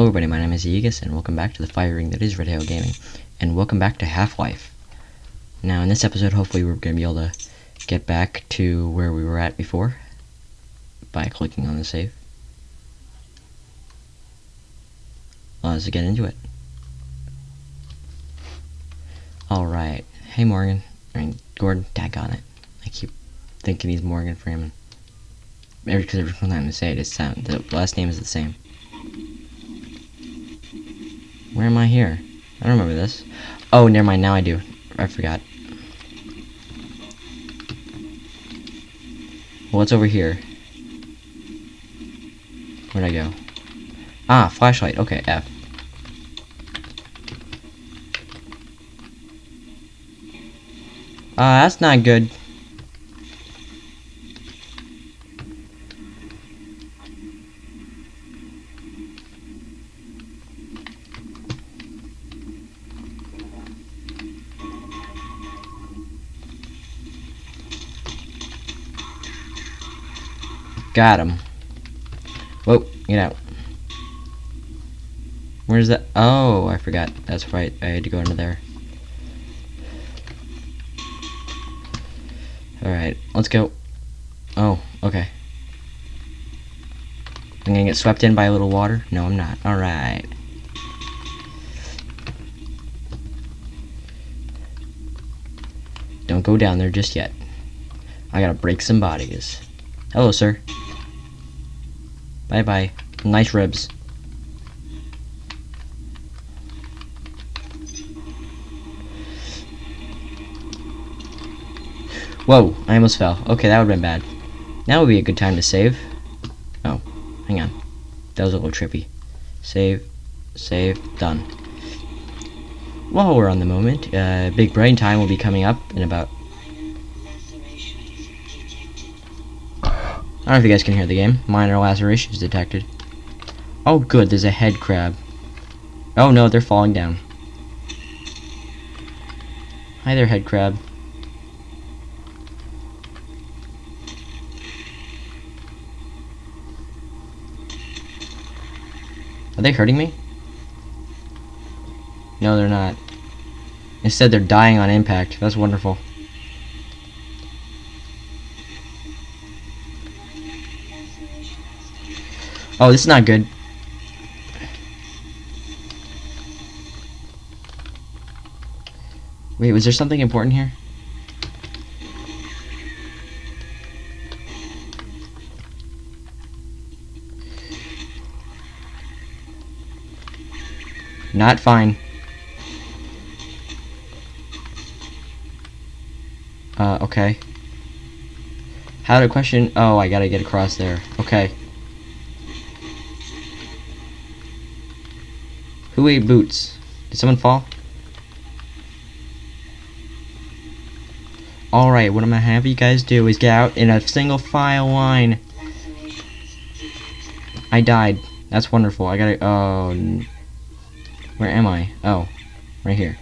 Hello everybody, my name is Aegis, and welcome back to the fire ring that is Red Hail Gaming. And welcome back to Half-Life. Now in this episode, hopefully we're going to be able to get back to where we were at before. By clicking on the save. Let's get into it. Alright. Hey Morgan. I mean, Gordon, tag on it. I keep thinking he's Morgan Freeman. Every, cause every time I say it, it's sound, the last name is the same. Where am I here? I don't remember this. Oh, never mind. Now I do. I forgot. What's over here? Where'd I go? Ah, flashlight. Okay, F. Ah, uh, that's not good. Got him. Whoa, get out. Where's that? Oh, I forgot. That's right. I had to go into there. Alright, let's go. Oh, okay. I'm gonna get swept in by a little water? No, I'm not. Alright. Don't go down there just yet. I gotta break some bodies. Hello, sir. Bye bye. Nice ribs. Whoa, I almost fell. Okay, that would have been bad. Now would be a good time to save. Oh, hang on. That was a little trippy. Save, save, done. While we're on the moment, uh, Big Brain Time will be coming up in about I don't know if you guys can hear the game. Minor lacerations detected. Oh good, there's a head crab. Oh no, they're falling down. Hi there, head crab. Are they hurting me? No, they're not. Instead, they're dying on impact. That's wonderful. Oh, this is not good. Wait, was there something important here? Not fine. Uh, okay. How to question? Oh, I gotta get across there. Okay. Who boots? Did someone fall? Alright, what I'm gonna have you guys do is get out in a single file line. I died. That's wonderful. I gotta. Oh. Where am I? Oh. Right here.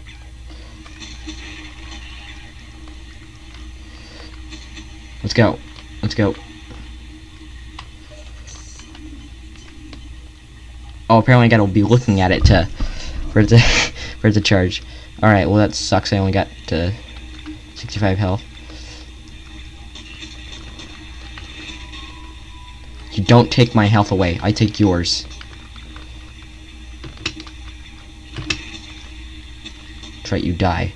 Let's go. Let's go. Oh, apparently I gotta be looking at it to for it to for it to charge. All right, well that sucks. I only got to 65 health. You don't take my health away. I take yours. Try you die.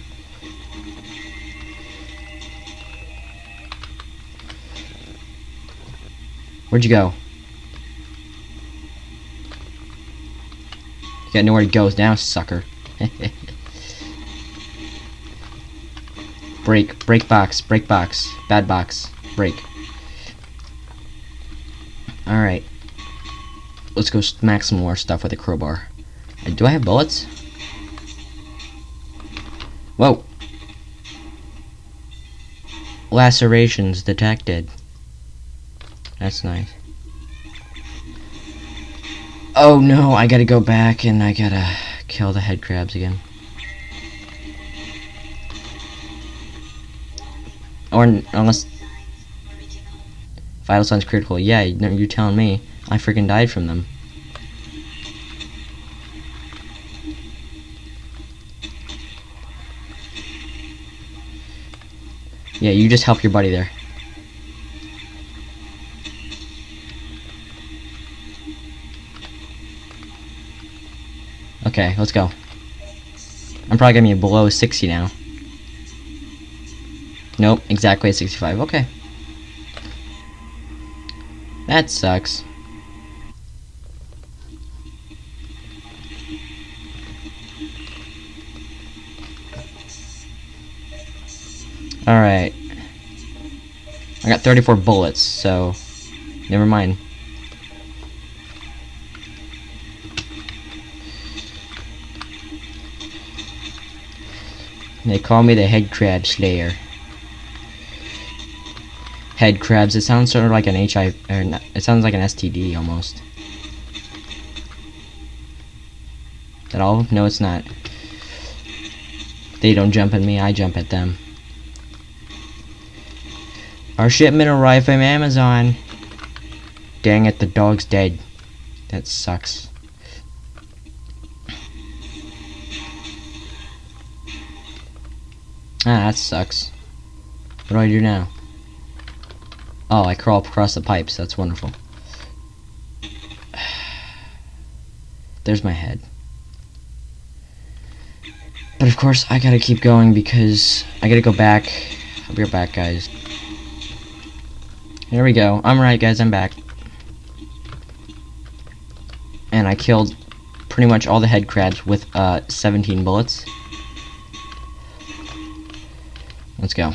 Where'd you go? You got nowhere to go now, sucker. break, break box, break box, bad box, break. Alright. Let's go smack some more stuff with a crowbar. Uh, do I have bullets? Whoa! Lacerations detected. That's nice. Oh no, I gotta go back and I gotta kill the head crabs again. Or unless... Vital signs critical. Yeah, you're telling me. I freaking died from them. Yeah, you just help your buddy there. Okay, let's go. I'm probably gonna be below 60 now. Nope, exactly at 65. Okay. That sucks. Alright. I got 34 bullets, so never mind. They call me the head crab slayer. Head crabs, it sounds sort of like an HIV, it sounds like an STD almost. That all? No, it's not. They don't jump at me, I jump at them. Our shipment arrived from Amazon. Dang it, the dog's dead. That sucks. Ah, that sucks. What do I do now? Oh, I crawl across the pipes. That's wonderful. There's my head. But of course, I gotta keep going because I gotta go back. I'll be right back, guys. Here we go. I'm right, guys. I'm back. And I killed pretty much all the head crabs with uh, 17 bullets. Let's go.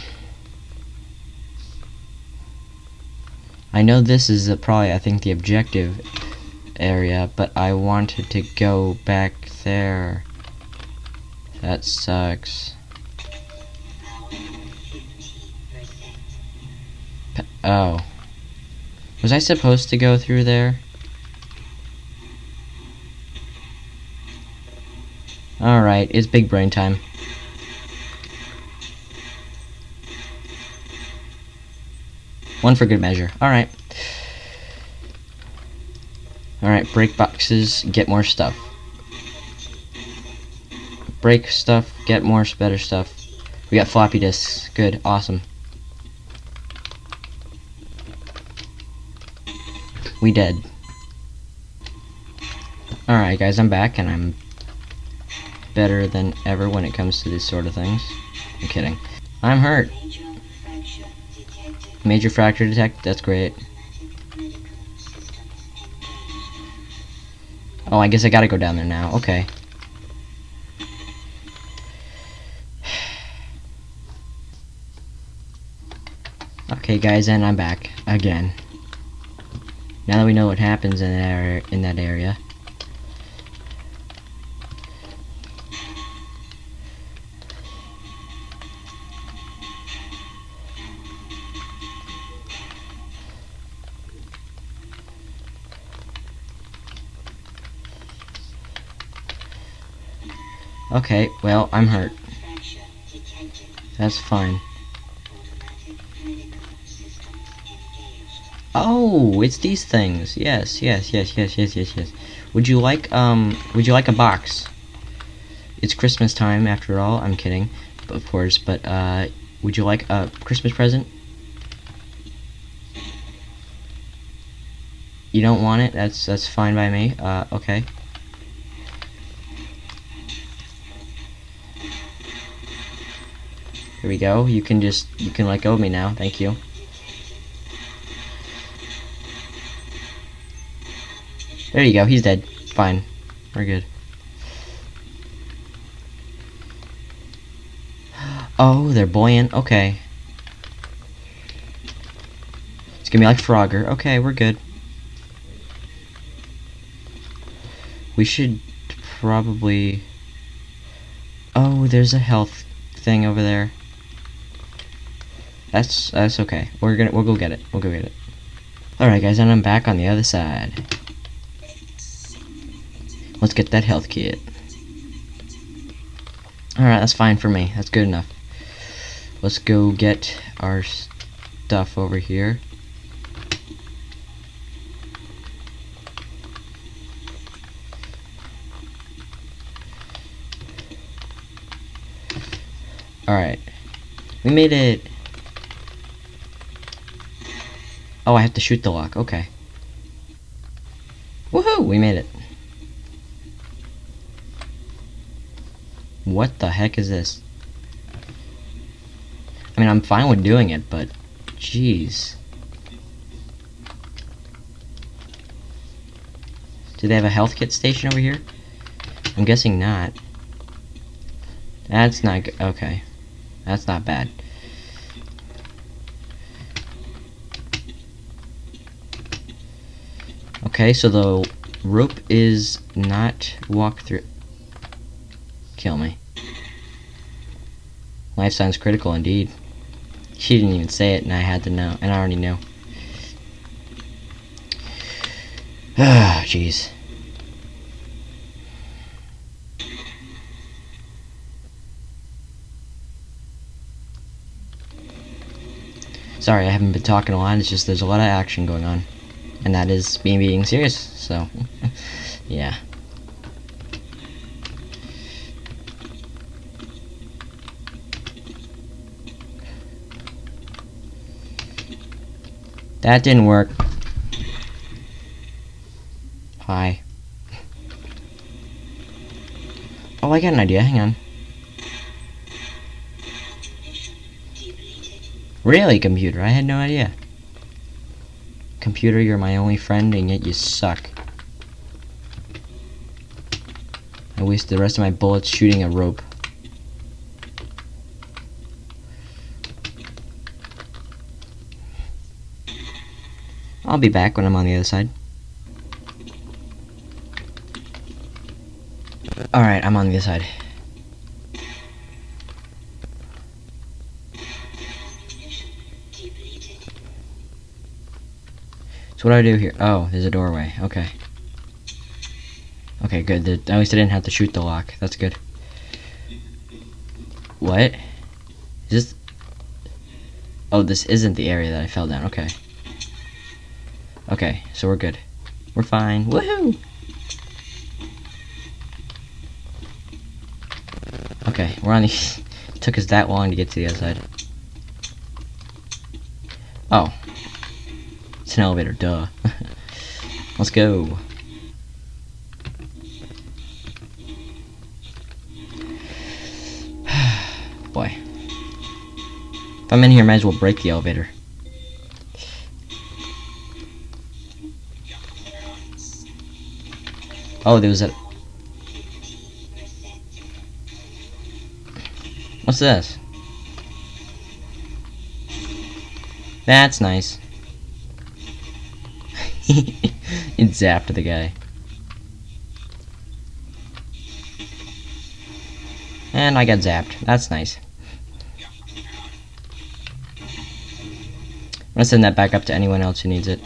I know this is probably, I think, the objective area, but I wanted to go back there. That sucks. Oh. Was I supposed to go through there? Alright, it's big brain time. One for good measure. Alright. Alright, break boxes, get more stuff. Break stuff, get more better stuff. We got floppy disks. Good, awesome. We dead. Alright guys, I'm back and I'm better than ever when it comes to these sort of things. I'm kidding. I'm hurt. Major fracture detect, that's great. Oh, I guess I gotta go down there now. Okay. Okay, guys, and I'm back again. Now that we know what happens in that area, in that area. Okay, well, I'm hurt. That's fine. Oh, it's these things. Yes, yes, yes, yes, yes, yes, yes. Would you like, um, would you like a box? It's Christmas time, after all. I'm kidding, of course, but, uh, would you like a Christmas present? You don't want it? That's, that's fine by me. Uh, okay. Here we go. You can just, you can let go of me now. Thank you. There you go. He's dead. Fine. We're good. Oh, they're buoyant. Okay. It's gonna be like Frogger. Okay, we're good. We should probably... Oh, there's a health thing over there. That's that's okay. We're gonna we'll go get it. We'll go get it. Alright guys, and I'm back on the other side. Let's get that health kit. Alright, that's fine for me. That's good enough. Let's go get our stuff over here. Alright. We made it Oh, I have to shoot the lock. Okay. Woohoo! We made it. What the heck is this? I mean, I'm fine with doing it, but... Jeez. Do they have a health kit station over here? I'm guessing not. That's not good. Okay. That's not bad. Okay, so the rope is not walk through. Kill me. Life signs critical indeed. She didn't even say it, and I had to know, and I already know. Ah, jeez. Sorry, I haven't been talking a lot. It's just there's a lot of action going on, and that is me being serious. So, yeah. That didn't work. Hi. Oh, I got an idea. Hang on. Really, computer? I had no idea. Computer, you're my only friend, and yet you suck. I wasted the rest of my bullets shooting a rope. I'll be back when I'm on the other side. Alright, I'm on the other side. So what do I do here? Oh, there's a doorway. Okay. Okay, good. At least I didn't have to shoot the lock. That's good. What? Is this... Oh, this isn't the area that I fell down. Okay. Okay, so we're good. We're fine. Woohoo! Okay, we're on the... took us that long to get to the other side. Oh. An elevator, duh. Let's go. Boy. If I'm in here, I might as well break the elevator. Oh, there was a... What's this? That's nice. It zapped the guy. And I got zapped. That's nice. I'm gonna send that back up to anyone else who needs it.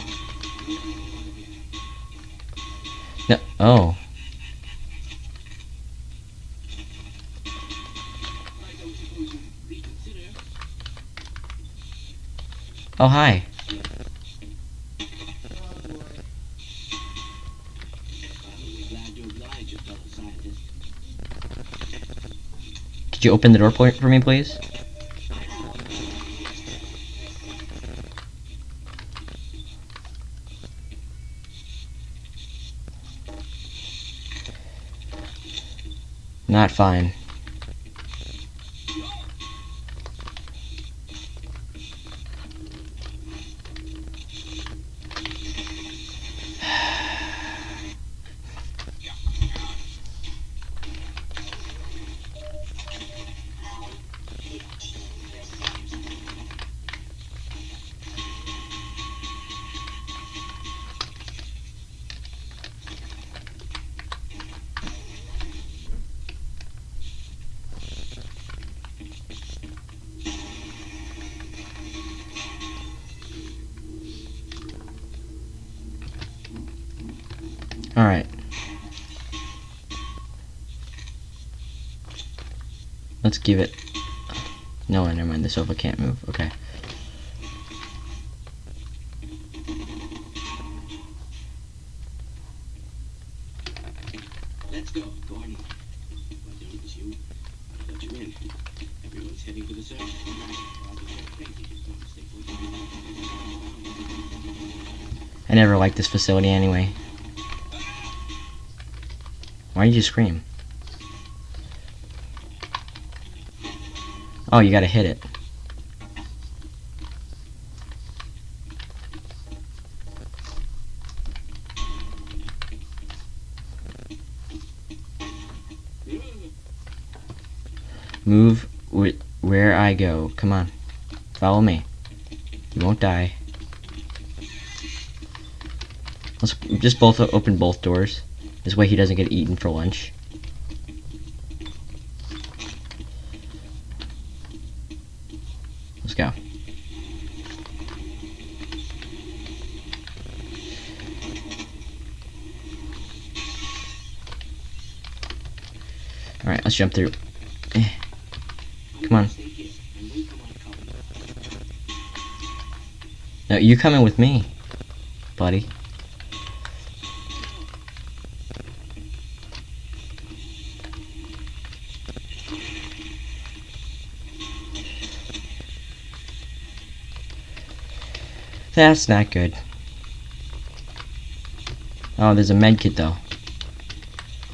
No. Oh. Oh, hi. Could you open the door for me, please? Not fine. Let's give it... No, never mind. The sofa can't move. Okay. Let's go, Gordon. What it was you. I got you in. Everyone's heading for the search. Crazy. Just don't stay put. I never liked this facility anyway. Why did you scream? Oh, you gotta hit it. Move wh where I go. Come on. Follow me. You won't die. Let's just both open both doors. This way he doesn't get eaten for lunch. Alright, let's jump through. Eh. Come on. No, you coming with me, buddy. That's not good. Oh, there's a med kit though.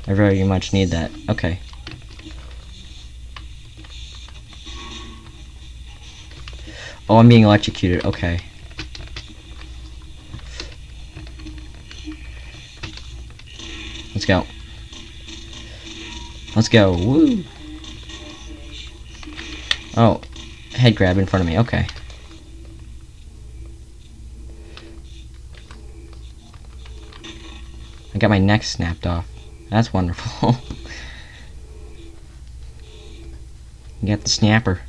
I very much need that. Okay. Oh, I'm being electrocuted. Okay. Let's go. Let's go. Woo. Oh, head crab in front of me. Okay. I got my neck snapped off. That's wonderful. you got the snapper.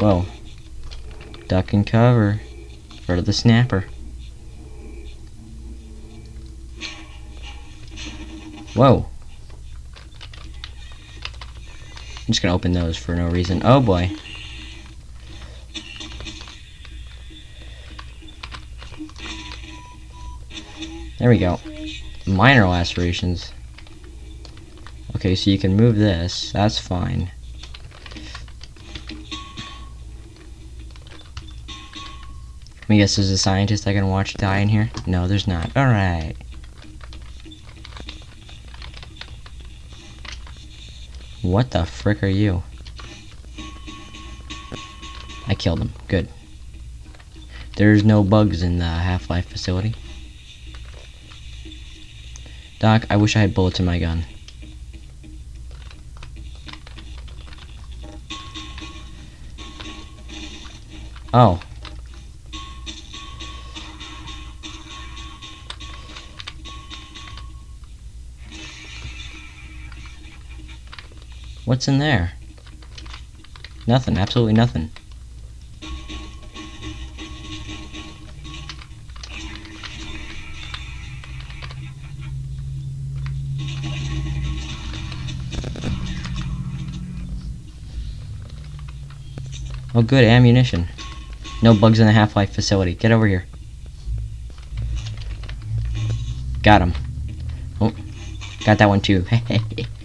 Whoa. Duck and cover. For the snapper. Whoa. I'm just gonna open those for no reason. Oh boy. There we go. Minor lacerations. Okay, so you can move this. That's fine. Me guess, there's a scientist I can watch die in here? No, there's not. Alright. What the frick are you? I killed him. Good. There's no bugs in the Half-Life facility. Doc, I wish I had bullets in my gun. Oh. What's in there? Nothing, absolutely nothing. Oh good, ammunition. No bugs in the Half-Life facility. Get over here. Got him. Oh, got that one too.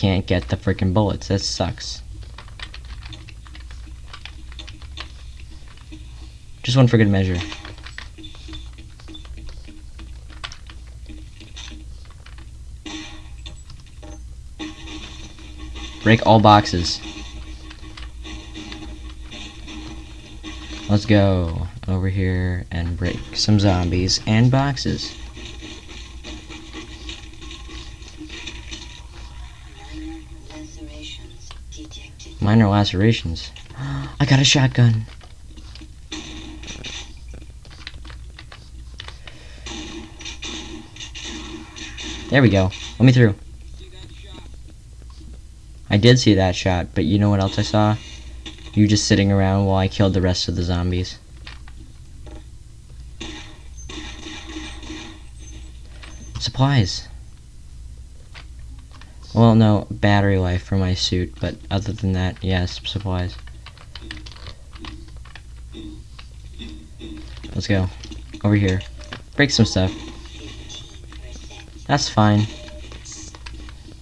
can't get the freaking bullets. That sucks. Just one for good measure. Break all boxes. Let's go over here and break some zombies and boxes. Minor lacerations. I got a shotgun. There we go. Let me through. I did see that shot, but you know what else I saw? You just sitting around while I killed the rest of the zombies. Supplies. Well, no, battery life for my suit, but other than that, yes, supplies. Let's go. Over here. Break some stuff. That's fine.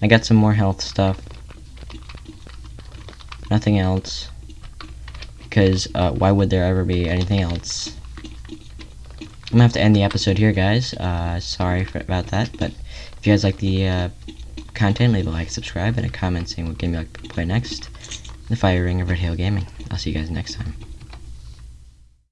I got some more health stuff. Nothing else. Because, uh, why would there ever be anything else? I'm gonna have to end the episode here, guys. Uh, sorry for, about that, but if you guys like the uh, content, leave a like, subscribe, and a comment saying what game you'd like to play next. The Fire Ring of Red Hill Gaming. I'll see you guys next time.